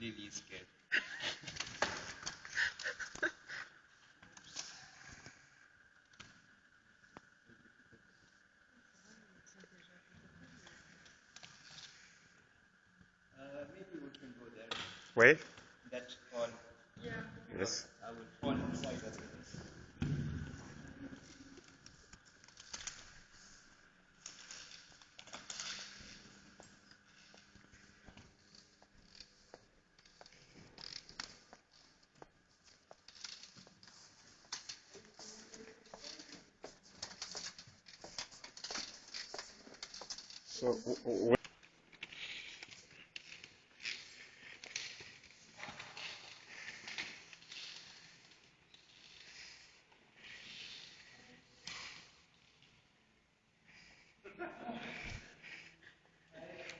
Lily is scared. Uh, maybe we can go there. Where? That hall. Yes. I will fall inside So, w- w-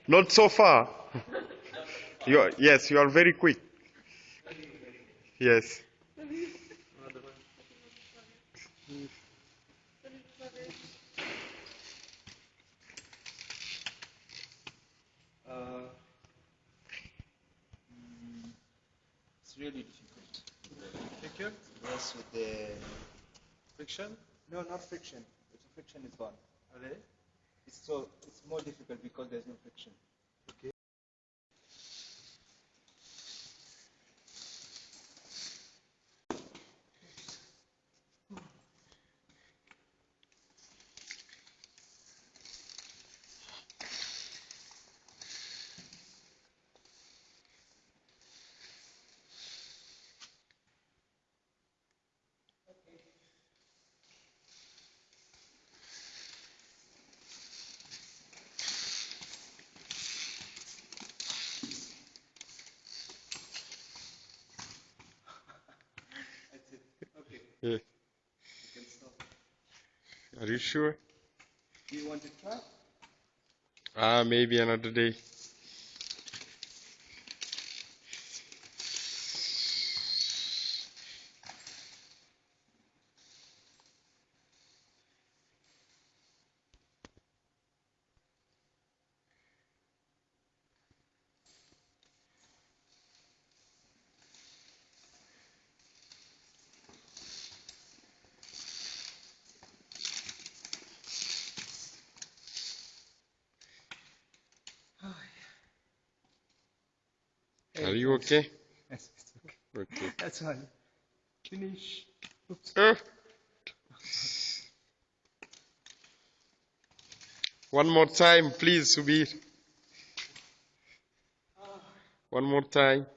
Not so far. You are, yes, you are very quick. Yes. Uh, mm, it's really difficult. Difficult? Yes, with the Friction? no, not friction. The friction is gone. Allez. It's so it's more difficult because there's no friction. Okay. That's it. Okay, Yeah. you can stop. Are you sure? Do you want to try? Ah, maybe another day. Are you okay? Yes, it's okay. Okay. That's all. Finish. Oops. Uh. One more time, please, Subir. One more time.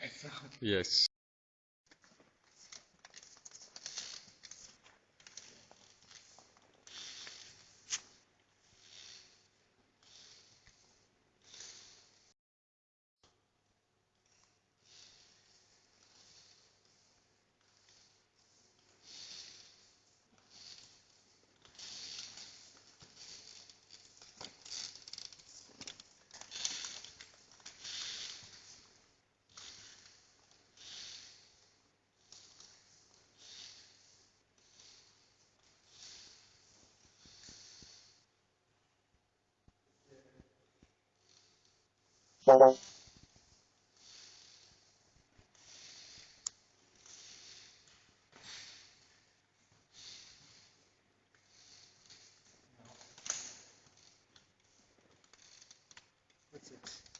That's all. Yes. That's it.